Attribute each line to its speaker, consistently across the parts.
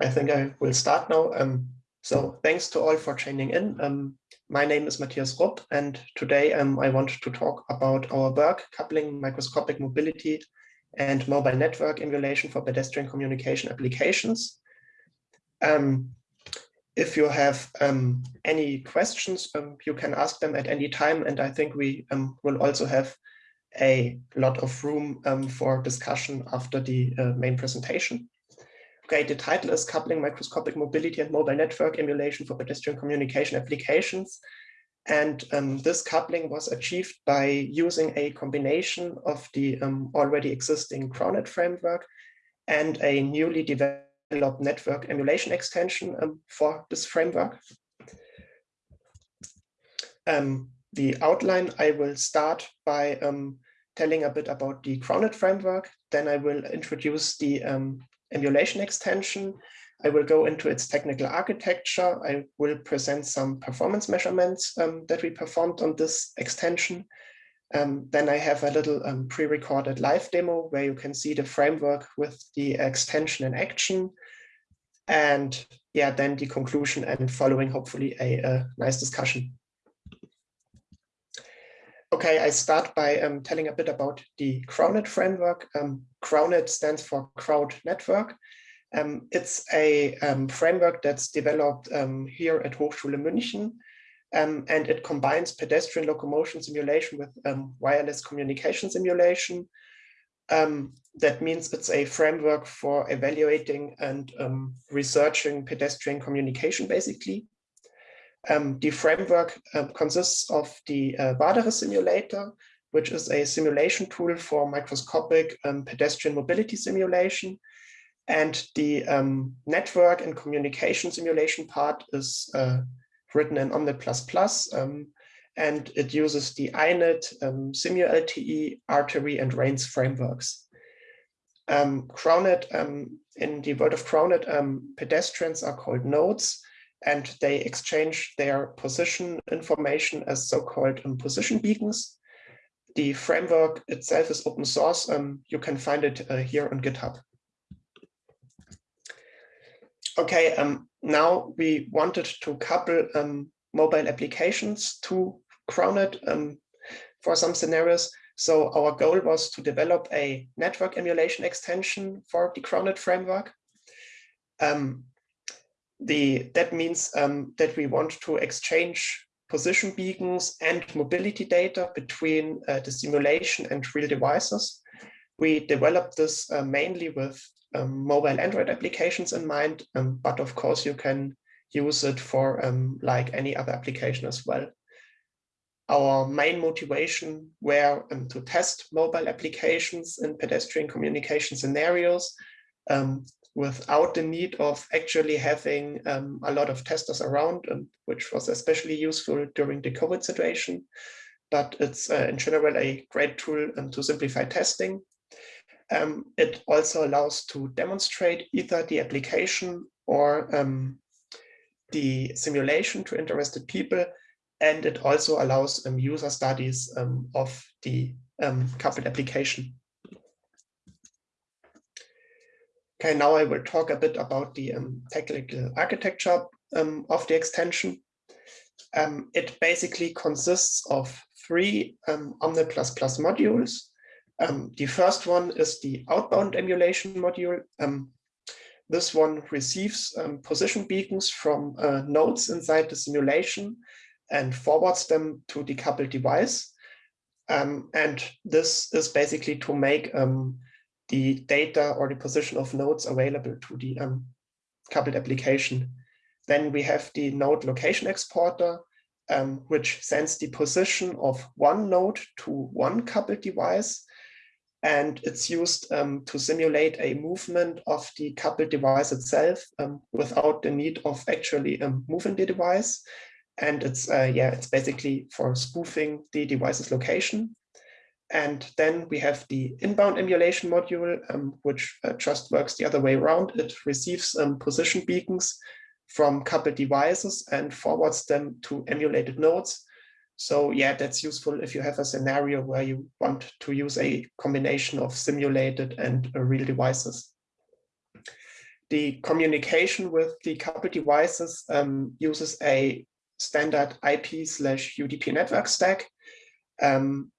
Speaker 1: I think I will start now. Um, so thanks to all for joining in. Um, my name is Matthias Rupp, and today um, I want to talk about our work coupling microscopic mobility and mobile network emulation for pedestrian communication applications. Um, if you have um, any questions, um, you can ask them at any time, and I think we will also have a lot of room for discussion after the uh, main presentation. The title is Coupling Microscopic Mobility and Mobile Network Emulation for Pedestrian Communication Applications. And um, this coupling was achieved by using a combination of the um, already existing CrowNet framework and a newly developed network emulation extension um, for this framework. Um, the outline, I will start by um, telling a bit about the CrowNet framework. Then I will introduce the um, emulation extension. I will go into its technical architecture. I will present some performance measurements um, that we performed on this extension. Um, then I have a little um, pre-recorded live demo where you can see the framework with the extension in action. And yeah, then the conclusion and following hopefully a, a nice discussion. Okay, I start by um, telling a bit about the CrowNet framework. Um, CrowNet stands for Crowd Network. Um, it's a um, framework that's developed um, here at Hochschule München, um, and it combines pedestrian locomotion simulation with wireless communication simulation. that means it's a framework for evaluating and researching pedestrian communication, basically. Um, the framework uh, consists of the uh, Vadere simulator, which is a simulation tool for microscopic um, pedestrian mobility simulation. And the um, network and communication simulation part is uh, written in Omnet++, um, and it uses the INET, um, SimuLTE, Artery, and Veins frameworks. Um, CrowNet, um, in the world of CrowNet, um, pedestrians are called nodes, and they exchange their position information as so-called um, position beacons. The framework itself is open source. Um, you can find it uh, here on GitHub. Okay, um, now we wanted to couple um, mobile applications to CrowNet um, for some scenarios. So our goal was to develop a network emulation extension for the CrowNet framework. Um, the that means um, that we want to exchange position beacons and mobility data between uh, the simulation and real devices. We developed this uh, mainly with um, mobile Android applications in mind, um, but of course you can use it for um, like any other application as well. Our main motivation were um, to test mobile applications in pedestrian communication scenarios um, without the need of actually having um, a lot of testers around, and which was especially useful during the COVID situation. But it's uh, in general a great tool um, to simplify testing. Um, it also allows to demonstrate either the application or um, the simulation to interested people. And it also allows um, user studies um, of the coupled application. Okay, now I will talk a bit about the um, technical architecture um, of the extension. Um, it basically consists of three um, Omnet++ modules. Um, the first one is the outbound emulation module. Um, this one receives um, position beacons from uh, nodes inside the simulation and forwards them to the coupled device. and this is basically to make the data or the position of nodes available to the um, coupled application. Then we have the node location exporter, um, which sends the position of one node to one coupled device. And it's used um, to simulate a movement of the coupled device itself um, without the need of actually um, moving the device. And it's, uh, yeah, it's basically for spoofing the device's location. And then we have the inbound emulation module, um, which uh, just works the other way around. It receives um, position beacons from coupled devices and forwards them to emulated nodes. So yeah, that's useful if you have a scenario where you want to use a combination of simulated and uh, real devices. the communication with the coupled devices um, uses a standard IP slash UDP network stack. Um,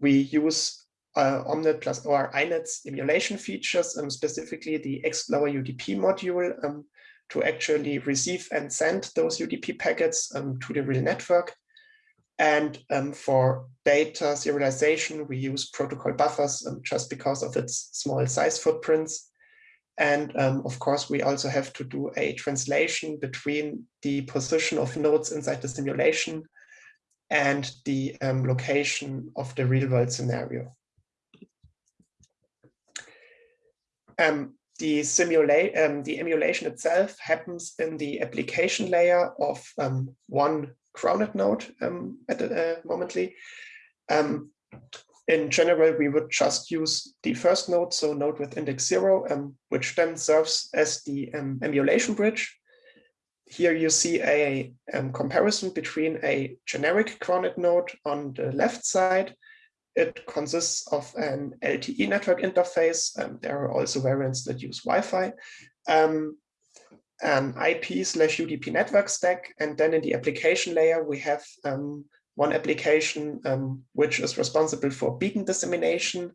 Speaker 1: we use uh, Omnet plus or INET's emulation features, um, specifically the ExtLowerUdp module um, to actually receive and send those UDP packets um, to the real network. And um, for data serialization, we use protocol buffers um, just because of its small size footprints. And um, of course, we also have to do a translation between the position of nodes inside the simulation and the um, location of the real world scenario. Um, the simulate um, the emulation itself happens in the application layer of um, one CrowNet node um, at the uh, momently. Um, in general, we would just use the first node, so node with index zero, which then serves as the emulation bridge. Here you see a um, comparison between a generic CrowNet node on the left side. It consists of an LTE network interface. and there are also variants that use Wi-Fi. Um, an IP slash UDP network stack. And then in the application layer, we have um, one application um, which is responsible for beacon dissemination.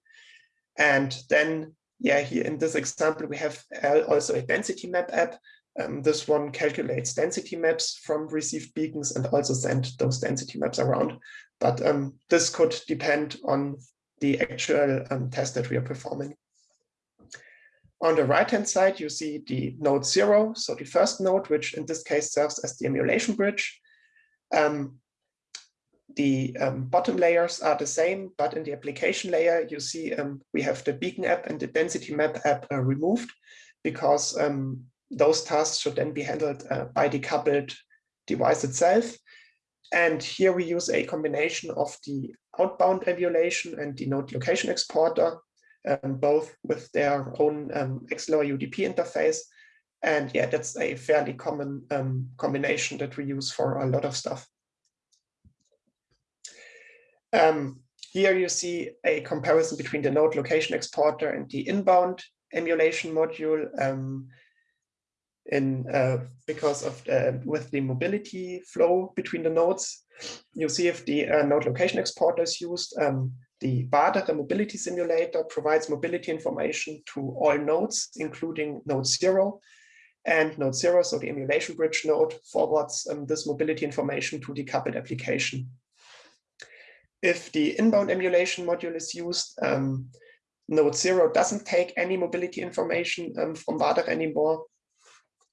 Speaker 1: And then, yeah, here in this example, we have also a density map app. Um, this one calculates density maps from received beacons and also send those density maps around. But um, this could depend on the actual um, test that we are performing. On the right-hand side, you see the node zero, so the first node, which in this case serves as the emulation bridge. Um, the um, bottom layers are the same, but in the application layer, you see um, we have the beacon app and the density map app uh, removed because um, those tasks should then be handled uh, by the coupled device itself. And here we use a combination of the outbound emulation and the node location exporter, um, both with their own um, UDP interface. And yeah, that's a fairly common um, combination that we use for a lot of stuff. Um, here you see a comparison between the node location exporter and the inbound emulation module um, in uh, because of the, with the mobility flow between the nodes. You see if the uh, node location exporter is used. Um, the the mobility simulator, provides mobility information to all nodes, including node zero. And node zero, so the emulation bridge node, forwards um, this mobility information to the coupled application if the inbound emulation module is used, um, node zero doesn't take any mobility information um, from Vadere anymore.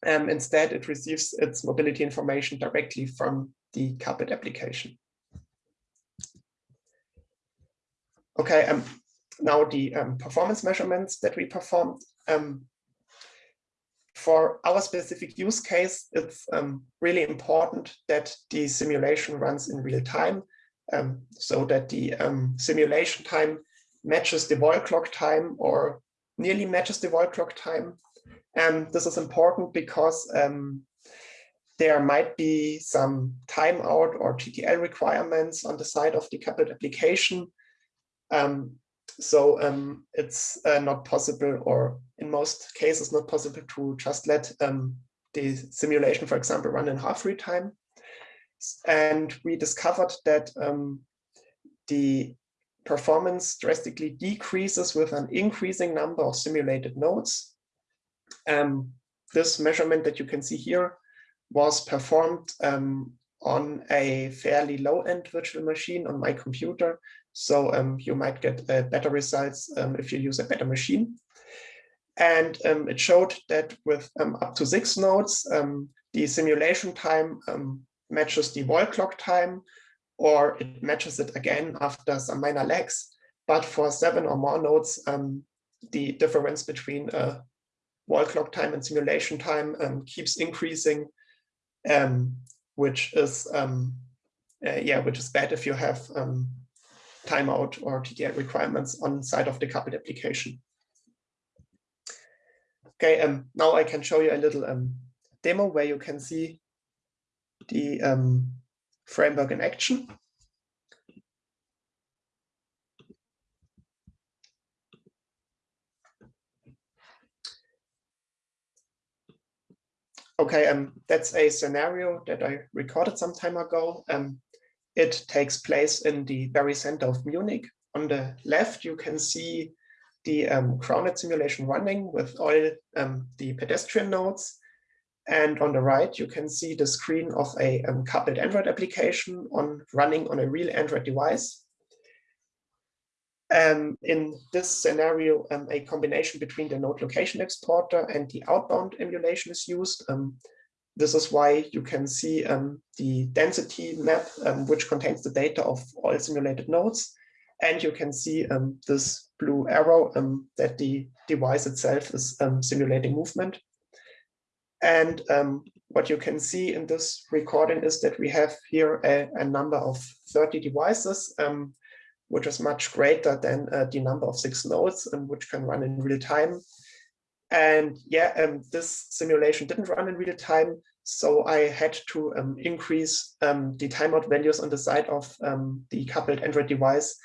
Speaker 1: Um, instead, it receives its mobility information directly from the carpet application. Okay, um, now the um, performance measurements that we performed. Um, for our specific use case, it's um, really important that the simulation runs in real time um, so that the um, simulation time matches the wall clock time or nearly matches the wall clock time. And this is important because um, there might be some timeout or TTL requirements on the side of the coupled application. Um, so um, it's uh, not possible, or in most cases, not possible to just let um, the simulation, for example, run in half real time. And we discovered that um, the performance drastically decreases with an increasing number of simulated nodes. Um, this measurement that you can see here was performed um, on a fairly low-end virtual machine on my computer. So um, you might get uh, better results um, if you use a better machine. And um, it showed that with um, up to six nodes, the simulation time matches the wall clock time, or it matches it again after some minor lags. But for seven or more nodes, the difference between uh, wall clock time and simulation time um, keeps increasing, um, which is um, uh, yeah, which is bad if you have um, timeout or TTL requirements on side of the coupled application. Okay, um, now I can show you a little um, demo where you can see the um, framework in action. Okay, um, that's a scenario that I recorded some time ago. Um, it takes place in the very center of Munich. On the left, you can see the um, simulation running with all um, the pedestrian nodes. And on the right, you can see the screen of a um, coupled Android application on running on a real Android device. Um, in this scenario, um, a combination between the node location exporter and the outbound emulation is used. Um, this is why you can see um, the density map, um, which contains the data of all simulated nodes. And you can see um, this blue arrow that the device itself is simulating movement. And what you can see in this recording is that we have here a, a number of 30 devices which is much greater than uh, the number of six nodes and which can run in real time. And yeah, um, this simulation didn't run in real time. So I had to um, increase um, the timeout values on the side of um, the coupled Android device.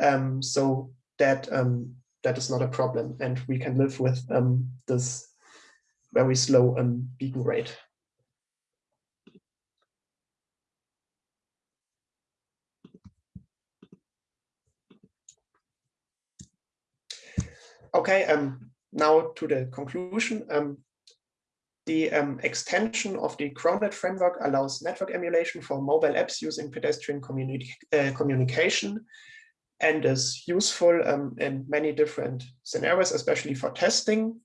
Speaker 1: Um, so that um, that is not a problem. And we can live with this very slow beacon rate. Okay, um, now to the conclusion. Um, the um, extension of the CrowNet framework allows network emulation for mobile apps using pedestrian communi uh, communication and is useful um, in many different scenarios, especially for testing.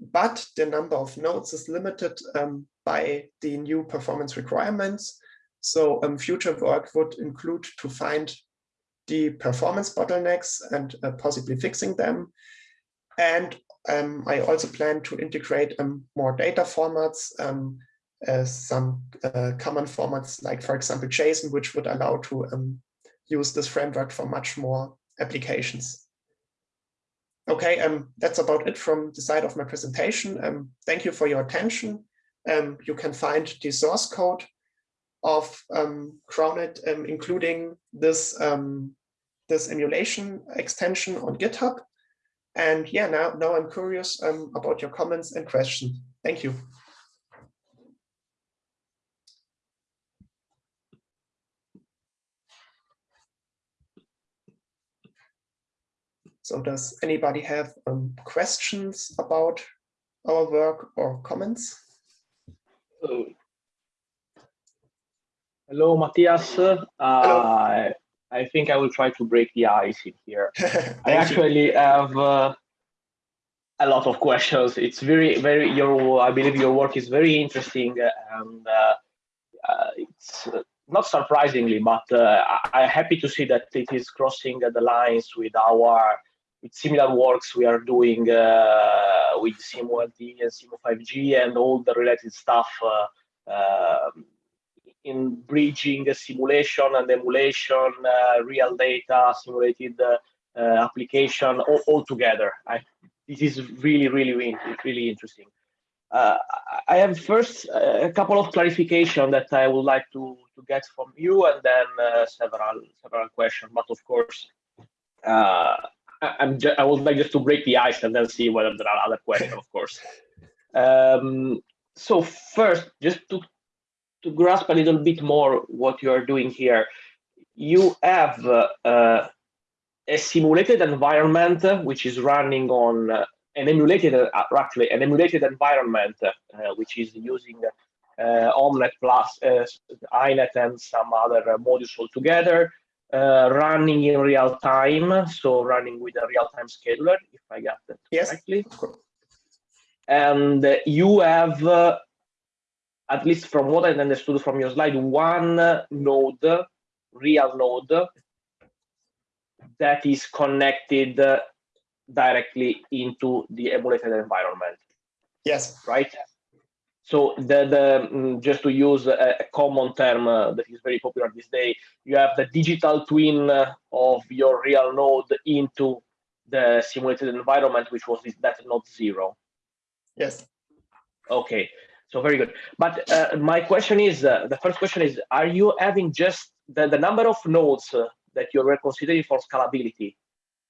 Speaker 1: But the number of nodes is limited um, by the new performance requirements. So um, future work would include to find the performance bottlenecks and uh, possibly fixing them and um, I also plan to integrate um, more data formats, um, uh, some uh, common formats like, for example, JSON, which would allow to um, use this framework for much more applications. Okay, um, that's about it from the side of my presentation. Um, thank you for your attention. you can find the source code of um, CrowNet, including this, this emulation extension on GitHub. And yeah, now, now I'm curious um, about your comments and questions. Thank you. So does anybody have um, questions about our work or comments?
Speaker 2: Hello, Hello Matthias. Uh, Hello. I think I will try to break the ice in here. I actually you. have uh, a lot of questions. It's very, very, your, I believe your work is very interesting and uh, uh, it's uh, not surprisingly, but uh, I'm happy to see that it is crossing the lines with our, with similar works we are doing uh, with SimuLTE and Simu5G and all the related stuff um, in bridging simulation and emulation, uh, real data, simulated uh, uh, application all, all, together. I, this is really, really, really interesting. Uh, I have first uh, a couple of clarification that I would like to, to get from you and then uh, several several questions. But of course, I'm I would like just to break the ice and then see whether there are other questions, of course. Um, so first, just to to grasp a little bit more what you are doing here, you have uh, uh, a simulated environment uh, which is running on uh, an emulated, uh, actually an emulated environment uh, which is using Omnet plus INET and some other modules all together, running in real time, so running with a real-time scheduler, if I got that yes. correctly. And you have at least from what I understood from your slide, one node, real node, that is connected directly into the emulated environment.
Speaker 1: Yes.
Speaker 2: Right? So the, the mm, just to use a, a common term uh, that is very popular this day, you have the digital twin of your real node into the simulated environment, which was that node zero.
Speaker 1: Yes.
Speaker 2: Okay. So very good. But uh, my question is, uh, the first question is, are you having just the, the number of nodes uh, that you're considering for scalability,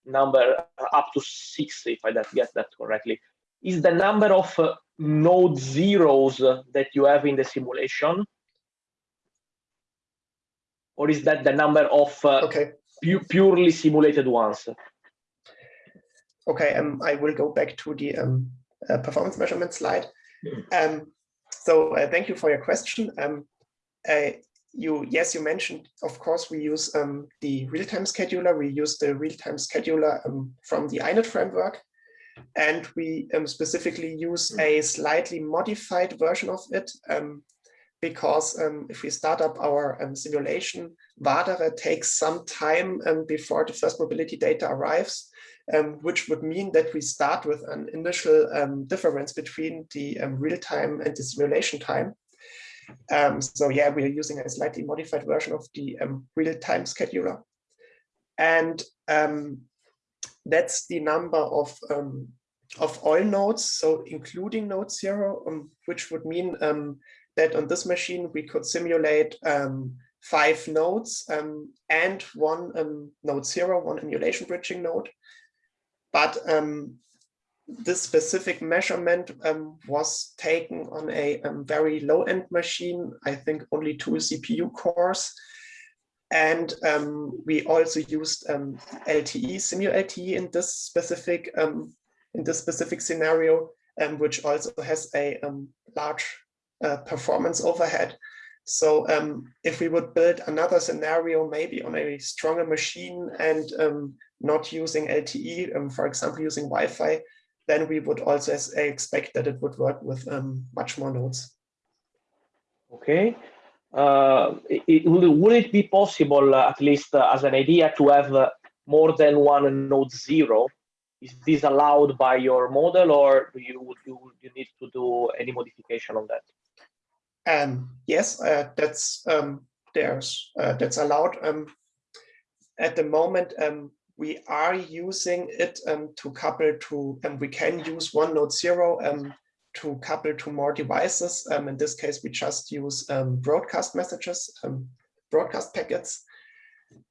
Speaker 2: number uh, up to six, if I get that correctly, is the number of uh, node zeros that you have in the simulation? Or is that the number of uh,
Speaker 1: okay.
Speaker 2: pu purely simulated ones?
Speaker 1: Okay, um, I will go back to the um, uh, performance measurement slide. Um, so uh, thank you for your question. Um, uh, you yes, you mentioned, of course, we use um, the real-time scheduler. We use the real-time scheduler um, from the INET framework. And we um, specifically use a slightly modified version of it um, because um, if we start up our simulation, Vadere takes some time before the first mobility data arrives, which would mean that we start with an initial difference between the real-time and the simulation time. Um, so yeah, we are using a slightly modified version of the um, real-time scheduler. And um, that's the number of um, of all nodes, so including node zero, um, which would mean um, that on this machine we could simulate five nodes and one node zero, one emulation bridging node. But this specific measurement um, was taken on a um, very low-end machine, I think only two CPU cores. And um, we also used um, LTE, simu-LTE in this specific um, in this specific scenario, um, which also has a large uh, performance overhead. So if we would build another scenario, maybe on a stronger machine and not using LTE, for example, using Wi-Fi, then we would also expect that it would work with um, much more nodes.
Speaker 2: Okay. Uh, it, would it be possible, uh, at least uh, as an idea, to have uh, more than one node zero? Is this allowed by your model, or do you you, you need to do any modification on that?
Speaker 1: Um, yes, uh, that's um, there's uh, that's allowed. Um, at the moment, um, we are using it um, to couple to, and we can use one node zero um, to couple to more devices. Um, in this case, we just use um, broadcast messages, um, broadcast packets.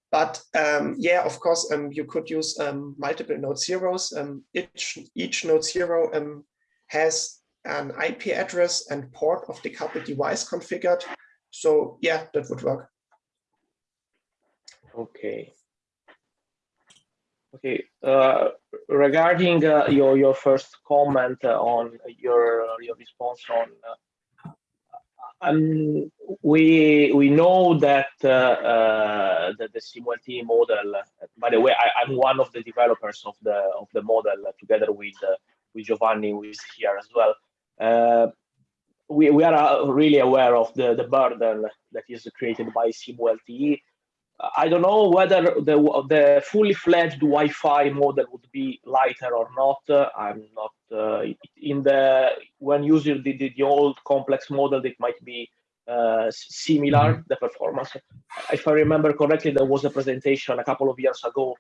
Speaker 1: But um, yeah, of course, you could use multiple node zeros. each, each node zero has an IP address and port of the coupled device configured. So yeah, that would work.
Speaker 2: Okay. Okay, uh, regarding uh, your your first comment uh, on your your response on, uh, um, we we know that uh, uh, that the SimuLTE model. By the way, I, am one of the developers of the of the model together with with Giovanni, who is here as well. we we are really aware of the the burden that is created by SimuLTE I don't know whether the the fully fledged Wi-Fi model would be lighter or not. I'm not uh, in the when using the, the, the old complex model, it might be uh, similar mm-hmm. the performance. If I remember correctly, there was a presentation a couple of years ago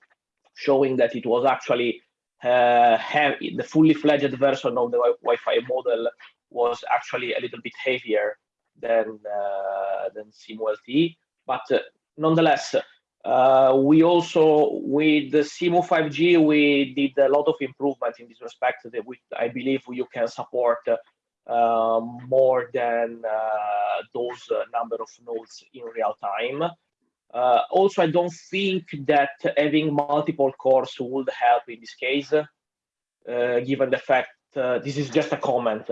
Speaker 2: showing that it was actually uh, heavy, the fully fledged version of the Wi-Fi model was actually a little bit heavier than uh, than SimuLTE, but uh, nonetheless, uh, we also, with the Simu5G, we did a lot of improvement in this respect that we, I believe you can support uh, more than uh, those uh, number of nodes in real time. Uh, also, I don't think that having multiple cores would help in this case, uh, given the fact, this is just a comment,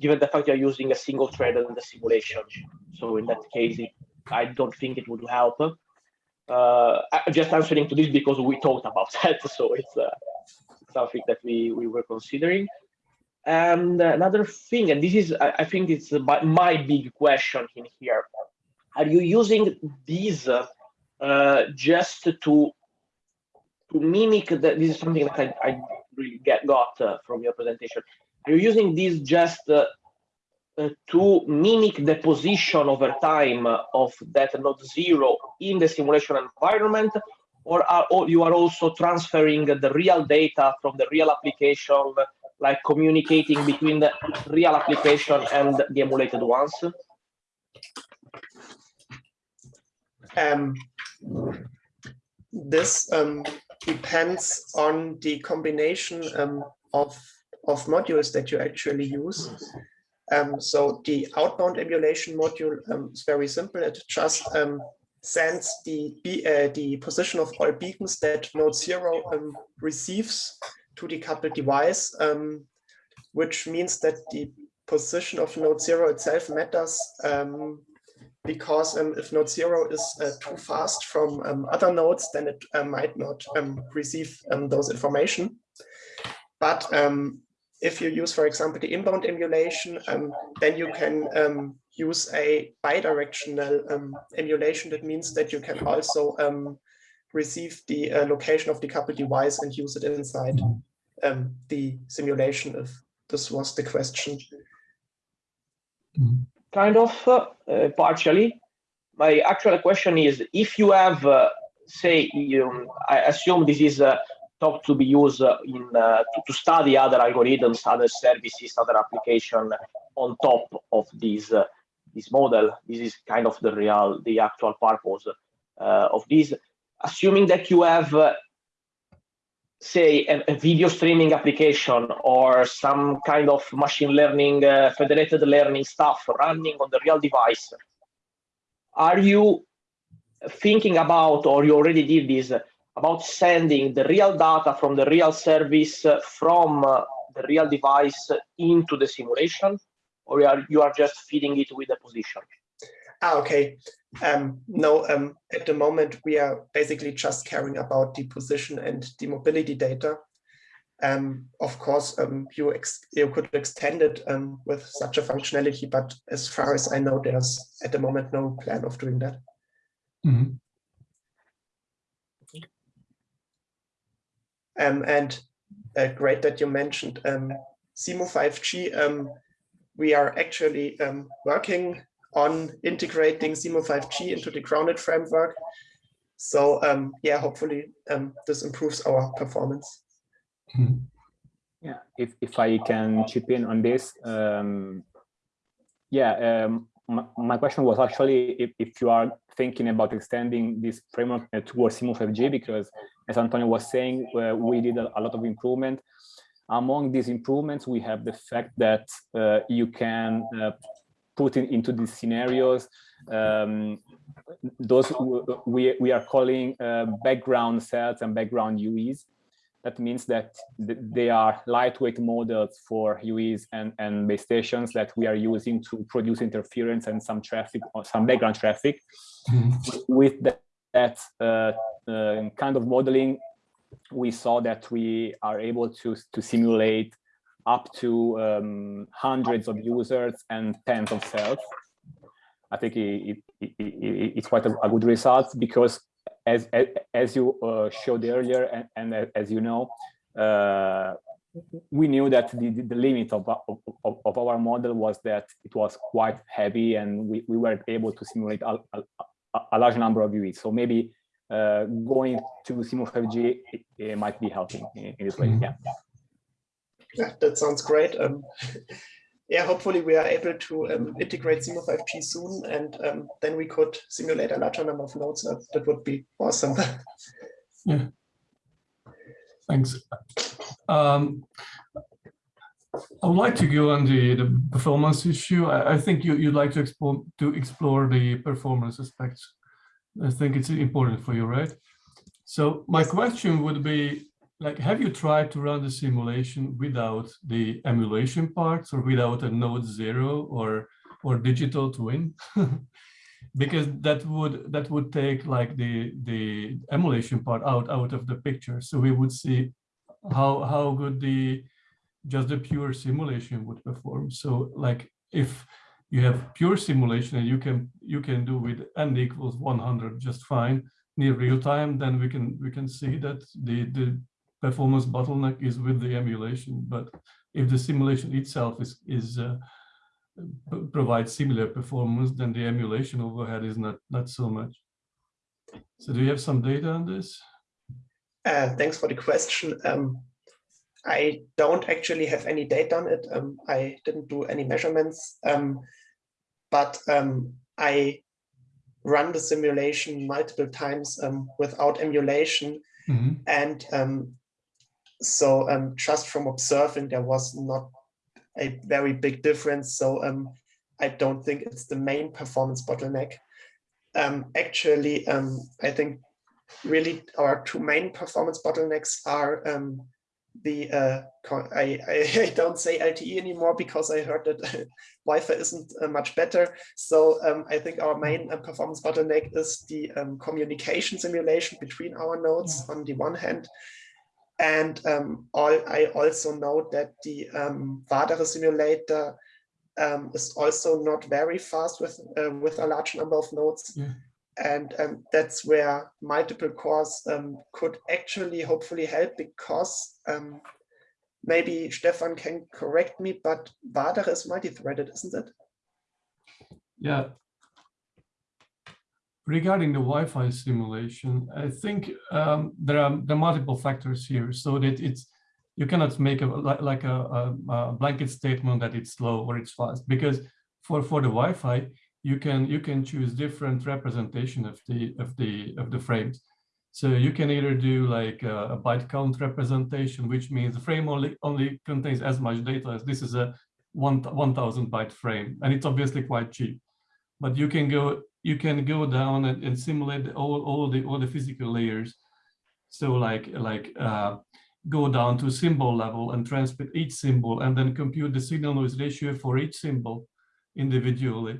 Speaker 2: given the fact you're using a single thread in the simulation. So in that case, it I don't think it would help. Uh, just answering to this because we talked about that, so it's uh, something that we, we were considering. And another thing, and this is, I, think it's my, my, big question in here. Are you using these uh, just to to mimic that? This is something that I, I really get got uh, from your presentation. Are you using these just uh, to mimic the position over time of that node zero in the simulation environment, or, are, or you are also transferring the real data from the real application, like communicating between the real application and the emulated ones?
Speaker 1: Um, this um, depends on the combination um, of of modules that you actually use. Um, so the outbound emulation module um, is very simple. It just um, sends the uh, the position of all beacons that node zero um, receives to the coupled device, um, which means that the position of node zero itself matters um, because if node zero is uh, too fast from other nodes, then it uh, might not receive those information. But if you use, for example, the inbound emulation, um, then you can um, use a bidirectional um, emulation. That means that you can also um, receive the uh, location of the coupled device and use it inside um, the simulation, if this was the question.
Speaker 2: Kind of, uh, partially. My actual question is, if you have, uh, say, you, I assume this is uh, to be used in uh, to, to, study other algorithms, other services, other application on top of this uh, this model. This is kind of the real, the actual purpose uh, of this. Assuming that you have, uh, say, a, a, video streaming application or some kind of machine learning, uh, federated learning stuff running on the real device, are you thinking about, or you already did this, about sending the real data from the real service uh, from uh, the real device into the simulation, or you are, you are just feeding it with a position?
Speaker 1: Ah, okay. Um, no, um, at the moment, we are basically just caring about the position and the mobility data. Um, of course, um, you, you could extend it um, with such a functionality, but as far as I know, there's at the moment no plan of doing that. Mm -hmm. Um, and uh, great that you mentioned um, Simu5G. Um, we are actually um, working on integrating Simu5G into the CrowNet framework. So um, yeah, hopefully um, this improves our performance.
Speaker 3: Hmm. Yeah, if, if I can chip in on this, um, yeah, my, my, question was actually if, if you are thinking about extending this framework towards Simu5G, because as Antonio was saying, uh, we did a, a, lot of improvement. Among these improvements, we have the fact that uh, you can uh, put in, into these scenarios um, those we, we are calling uh, background cells and background UEs. That means that they are lightweight models for UEs and, and base stations that we are using to produce interference and some traffic or some background traffic. Mm -hmm. With that, that uh, uh, kind of modeling, we saw that we are able to, to simulate up to um, hundreds of users and tens of cells. I think it, it, it, it's quite a, a, good result because as, as, as you uh, showed earlier and, and, as you know, uh, we knew that the, the limit of, of, of, our model was that it was quite heavy and we, we weren't able to simulate a, a, a large number of UEs. So maybe uh, going to Simu5G it, it might be helping in, in this way. Yeah.
Speaker 1: yeah, that sounds great. Um, yeah, hopefully we are able to um, integrate Simu5G soon, and um, then we could simulate a larger number of nodes. Uh, that would be awesome.
Speaker 4: yeah. Thanks. Um, I would like to go on the, the performance issue. I, I think you, you'd like to explore, to explore the performance aspects. I think it's important for you, right? So my question would be, like, have you tried to run the simulation without the emulation parts or without a node zero or or digital twin? because that would that would take like the the emulation part out out of the picture. So we would see how how good the just the pure simulation would perform. So like if you have pure simulation and you can you can do with n equals 100 just fine near real time, then we can we can see that the the performance bottleneck is with the emulation. But if the simulation itself is, is uh, provides similar performance, then the emulation overhead is not, not so much. So do you have some data on this?
Speaker 1: Uh, thanks for the question. Um, I don't actually have any data on it. Um, I didn't do any measurements, um, but um, I run the simulation multiple times um, without emulation. Mm -hmm. And um, so um, just from observing, there was not a very big difference. So um, I don't think it's the main performance bottleneck. Um, actually, um, I think really our two main performance bottlenecks are um, the uh, I, I, don't say LTE anymore because I heard that Wi-Fi isn't uh, much better. So um, I think our main uh, performance bottleneck is the um, communication simulation between our nodes on the one hand. And um, all, I also know that the um, Vadere simulator um, is also not very fast with uh, with a large number of nodes. Yeah and um, that's where multiple cores um, could actually hopefully help because um, maybe Stefan can correct me, but Vadere is multi-threaded, isn't it?
Speaker 4: Yeah. Regarding the Wi-Fi simulation, I think um, there are multiple factors here, so that it's you cannot make a like a, a, blanket statement that it's slow or it's fast because for for the Wi-Fi you can you can choose different representation of the of the of the frames. So you can either do like a, a byte count representation, which means the frame only only contains as much data as this is a one 1000 byte frame, and it's obviously quite cheap. But you can go you can go down and, and simulate all all the all the physical layers. So like like uh, go down to symbol level and transmit each symbol, and then compute the signal noise ratio for each symbol individually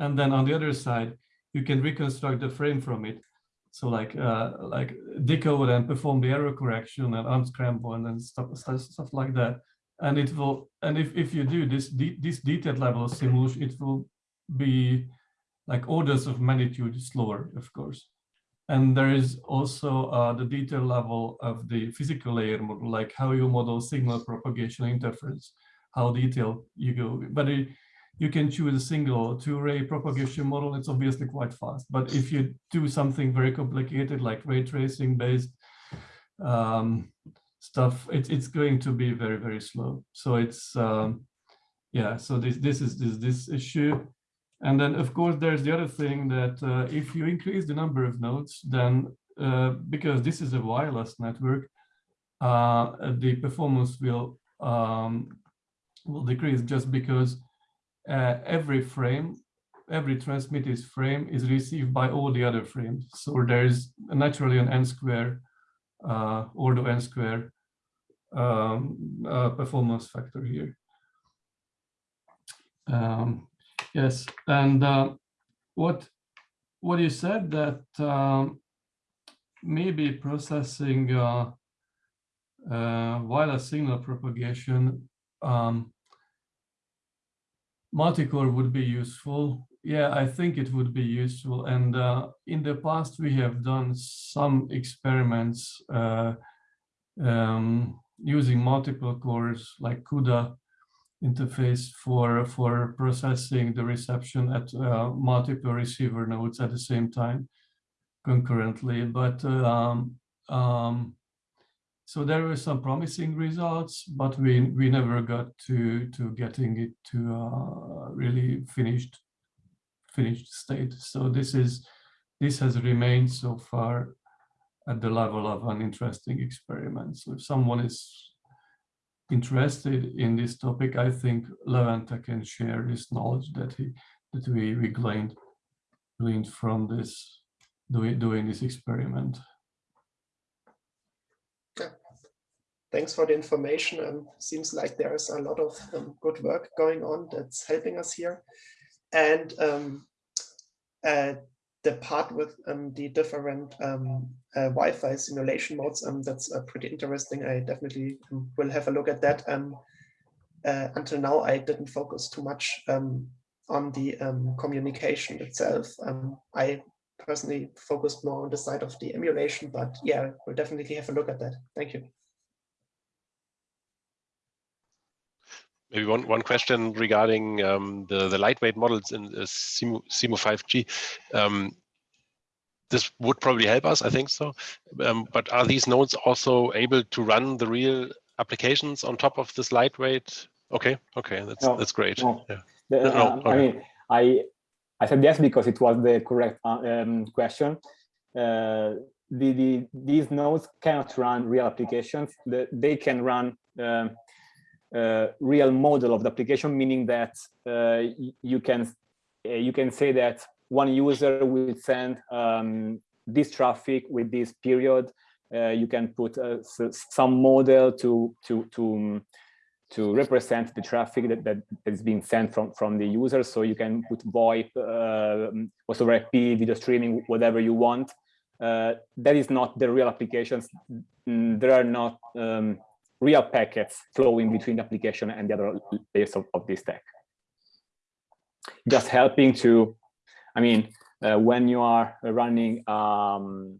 Speaker 4: and then on the other side, you can reconstruct the frame from it. So like uh, like decode and perform the error correction and unscramble and then stuff, stuff, stuff like that. And it will, and if, if you do this, de this detailed level of simulation, it will be like orders of magnitude slower, of course. And there is also uh, the detail level of the physical layer model, like how you model signal propagation interference, how detailed you go. But it, you can choose a single two-ray propagation model. It's obviously quite fast. But if you do something very complicated like ray tracing based um, stuff, it, it's going to be very, very slow. So it's, um, yeah, so this, this is this, this issue. And then, of course, there's the other thing that uh, if you increase the number of nodes, then uh, because this is a wireless network, uh, the performance will um, will decrease just because uh, every frame, every transmitted frame is received by all the other frames. So there's naturally an n square, uh, order n square um, uh, performance factor here. Um, yes, and uh, what what you said that um, maybe processing uh, uh, wireless signal propagation um, multi-core would be useful. Yeah, I think it would be useful. And uh, in the past, we have done some experiments uh, um, using multiple cores like CUDA interface for, for processing the reception at uh, multiple receiver nodes at the same time concurrently. But um, um, so there were some promising results, but we we never got to to getting it to uh, really finished finished state. So this is this has remained so far at the level of an interesting experiment. So if someone is interested in this topic, I think Levente can share his knowledge that he that we we gleaned gleaned from this doing doing this experiment.
Speaker 1: thanks for the information. Um, seems like there's a lot of um, good work going on that's helping us here. And um, uh, the part with um, the different um, uh, Wi-Fi simulation modes, um, that's uh, pretty interesting. I definitely will have a look at that. Uh, until now, I didn't focus too much on the communication itself. I personally focused more on the side of the emulation, but yeah, we'll definitely have a look at that. Thank you.
Speaker 5: Maybe one, one question regarding um, the, the lightweight models in uh, SIMO, Simu5G. Um, this would probably help us, I think so. Um, but are these nodes also able to run the real applications on top of this lightweight? Okay, okay, that's no, that's great. No. Yeah.
Speaker 3: The, uh, okay. I mean, I I said yes because it was the correct uh, um, question. Uh, the, the, these nodes cannot run real applications. The, they can run um, real model of the application, meaning that uh, you can uh, you can say that one user will send um, this traffic with this period. Uh, you can put uh, some model to to to um, to represent the traffic that, that is being sent from from the user. So you can put VoIP, uh, over IP, video streaming, whatever you want. Uh, that is not the real applications. There are not um, real packets flowing between the application and the other layers of, of this stack. Just helping to, I mean, uh, when you are running um,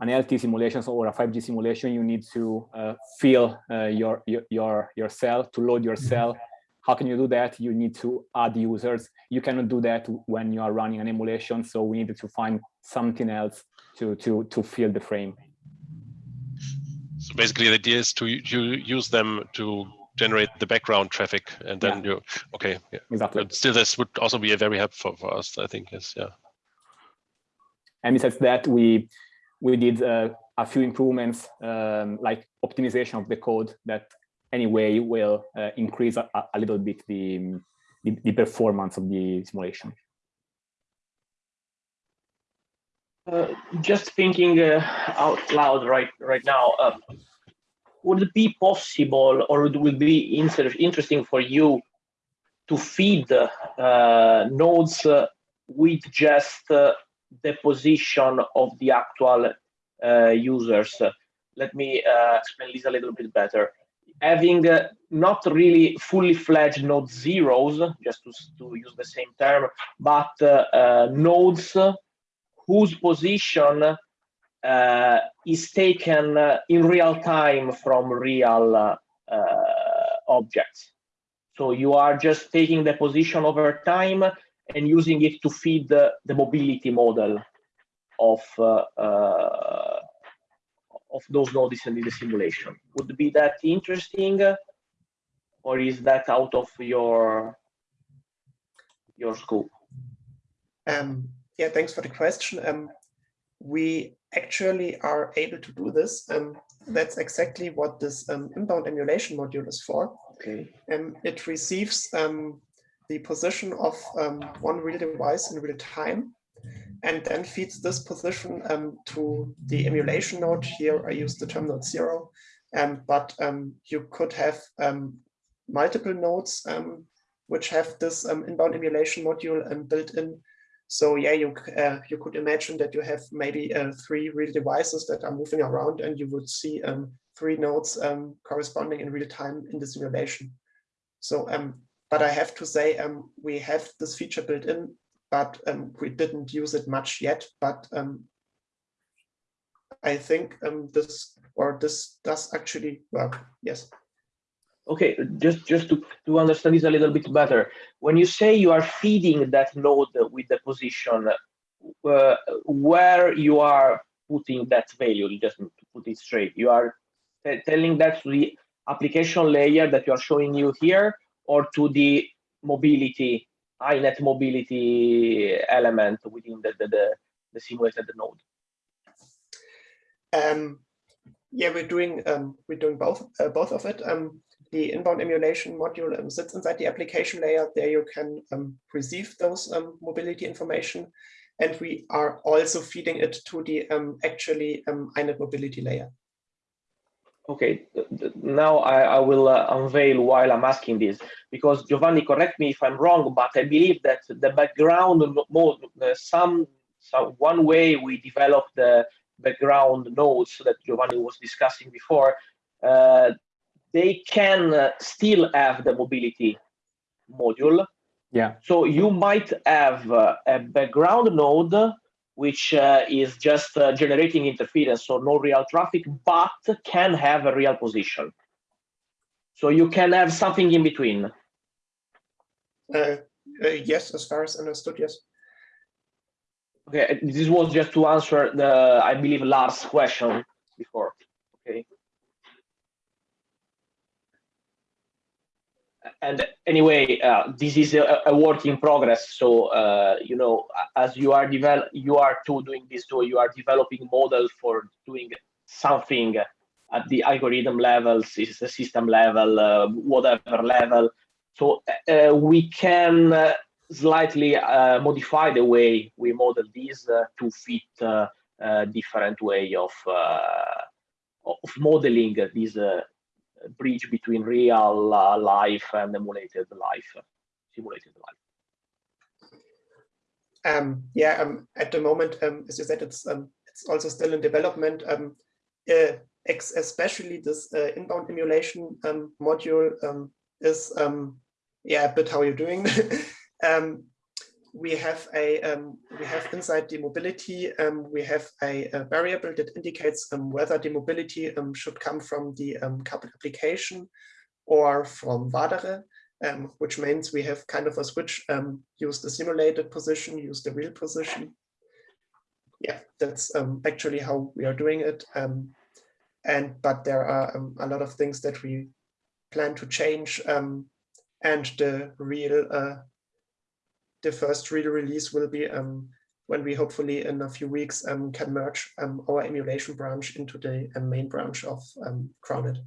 Speaker 3: an LTE simulation or a 5G simulation, you need to uh, fill uh, your, your, your cell, to load your cell. How can you do that? You need to add users. You cannot do that when you are running an emulation. So we needed to find something else to, to, to fill the frame.
Speaker 5: So basically the idea is to you use them to generate the background traffic and then yeah. you, okay. Yeah.
Speaker 3: Exactly.
Speaker 5: But still this would also be a very helpful for us, I think, yes, yeah.
Speaker 3: And besides that, we we did uh, a few improvements um, like optimization of the code that anyway will uh, increase a, a, little bit the, the, the performance of the simulation.
Speaker 2: Uh, just thinking uh, out loud right right now, uh, would it be possible or would it be interesting for you to feed uh, nodes with just the position of the actual uh, users. Let me uh, explain this a little bit better. Having uh, not really fully fledged node zeros, just to, to use the same term, but nodes whose position uh, is taken uh, in real time from real uh, objects. So you are just taking the position over time and using it to feed the, the mobility model of uh, uh, of those nodes in the simulation. Would be that interesting, or is that out of your your scope?
Speaker 1: Um, yeah, thanks for the question. Um, we actually are able to do this. Um, that's exactly what this um, inbound emulation module is for.
Speaker 2: Okay.
Speaker 1: Um, it receives um, the position of um, one real device in real time and then feeds this position um, to the emulation node. Here I use the term node zero, um, but um, you could have um, multiple nodes um, which have this inbound emulation module built in. So yeah, you uh, you could imagine that you have maybe uh, three real devices that are moving around, and you would see three nodes corresponding in real time in the simulation. So um, but I have to say, um, we have this feature built in, but um, we didn't use it much yet. But um, I think um, this or this does actually work. Yes.
Speaker 2: Okay, just just to, to understand this a little bit better, when you say you are feeding that node with the position, uh, where you are putting that value, just to put it straight, you are telling that to the application layer that you are showing you here, or to the mobility, INET mobility element within the, the, the, the simulated node?
Speaker 1: Um, yeah, we're doing um, we're doing both uh, both of it. Um, the inbound emulation module um, sits inside the application layer. There you can um, receive those um, mobility information, and we are also feeding it to the um, actually um, INET mobility layer.
Speaker 2: Okay, now I, I will uh, unveil while I'm asking this, because Giovanni, correct me if I'm wrong, but I believe that the background mode, uh, some, some one way we develop the background nodes that Giovanni was discussing before, uh, they can uh, still have the mobility module.
Speaker 3: Yeah.
Speaker 2: So you might have uh, a background node which uh, is just uh, generating interference, so no real traffic, but can have a real position. So you can have something in between.
Speaker 1: Uh, uh yes, as far as understood, yes.
Speaker 2: Okay, this was just to answer the, I believe, last question before. Okay. And anyway, uh, this is a, a work in progress. So uh, you know, as you are develop, you are too doing this too. You are developing models for doing something at the algorithm level, system level, uh, whatever level. So uh, we can uh, slightly uh, modify the way we model these to fit different way of of modeling this bridge between real uh, life and emulated life, simulated life?
Speaker 1: Um, yeah, um, at the moment, um, as you said, it's um, it's also still in development. Um, uh, especially this uh, inbound emulation um, module is yeah a bit how you're doing. we have a um, we have inside the mobility um, we have a, a, variable that indicates um, whether the mobility um, should come from the um, coupled application or from Vadere, which means we have kind of a switch use the simulated position use the real position. Yeah that's actually how we are doing it and but there are a lot of things that we plan to change and the real uh, the first real release will be um, when we hopefully in a few weeks um, can merge um, our emulation branch into the um, main branch of um, CrowNet.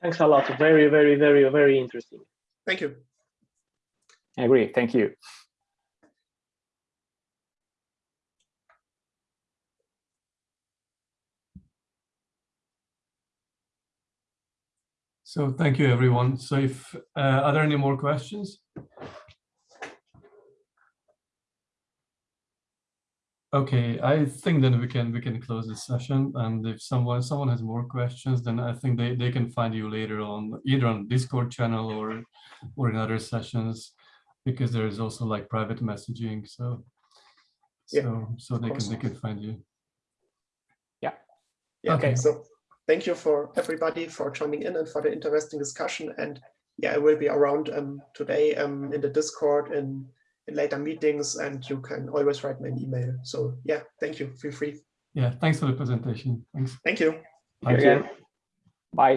Speaker 2: Thanks a lot. Very, very, very, very interesting.
Speaker 1: Thank you.
Speaker 3: I agree. Thank you.
Speaker 4: So thank you, everyone. So if uh, are there any more questions? Okay, I think then we can we can close this session. And if someone someone has more questions, then I think they, they can find you later on either on Discord channel or or in other sessions, because there is also like private messaging. So
Speaker 1: yeah,
Speaker 4: so so they can they can find you.
Speaker 3: Yeah.
Speaker 1: yeah okay. So thank you for everybody for joining in and for the interesting discussion. And yeah, I will be around um, today um, in the Discord and in later meetings, and you can always write me an email. So yeah, thank you. Feel free.
Speaker 4: Yeah, thanks for the presentation. Thanks.
Speaker 1: Thank you.
Speaker 4: Thank you.
Speaker 3: Bye.